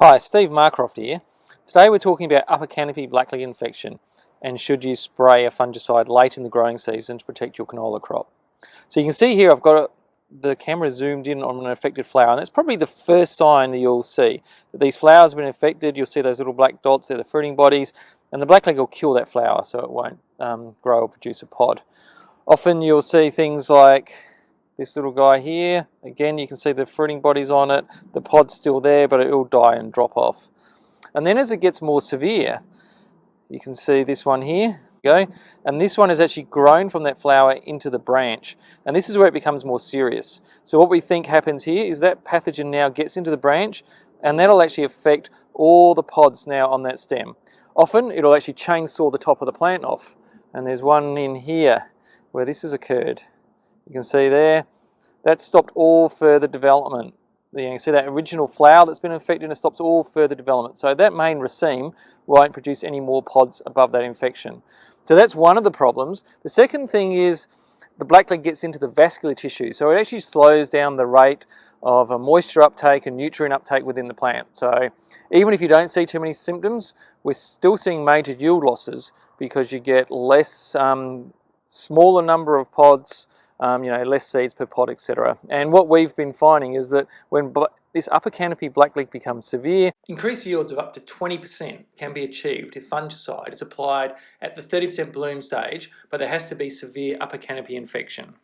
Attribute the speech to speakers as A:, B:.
A: Hi, Steve Marcroft here. Today we're talking about upper canopy blackleg infection and should you spray a fungicide late in the growing season to protect your canola crop. So you can see here I've got the camera zoomed in on an affected flower and that's probably the first sign that you'll see that these flowers have been infected. You'll see those little black dots, they're the fruiting bodies and the blackleg will kill that flower so it won't um, grow or produce a pod. Often you'll see things like this little guy here, again you can see the fruiting bodies on it, the pod's still there but it will die and drop off. And then as it gets more severe, you can see this one here, go, and this one has actually grown from that flower into the branch. And this is where it becomes more serious. So what we think happens here is that pathogen now gets into the branch and that'll actually affect all the pods now on that stem. Often it'll actually chainsaw the top of the plant off. And there's one in here where this has occurred. You can see there, that stopped all further development. You can see that original flower that's been infected and it stops all further development. So that main raceme won't produce any more pods above that infection. So that's one of the problems. The second thing is the blackleg gets into the vascular tissue. So it actually slows down the rate of a moisture uptake and nutrient uptake within the plant. So even if you don't see too many symptoms, we're still seeing major yield losses because you get less, um, smaller number of pods, um, you know, less seeds per pod, etc. And what we've been finding is that when this upper canopy blackleg becomes severe,
B: increased yields of up to 20% can be achieved if fungicide is applied at the 30% bloom stage, but there has to be severe upper canopy infection.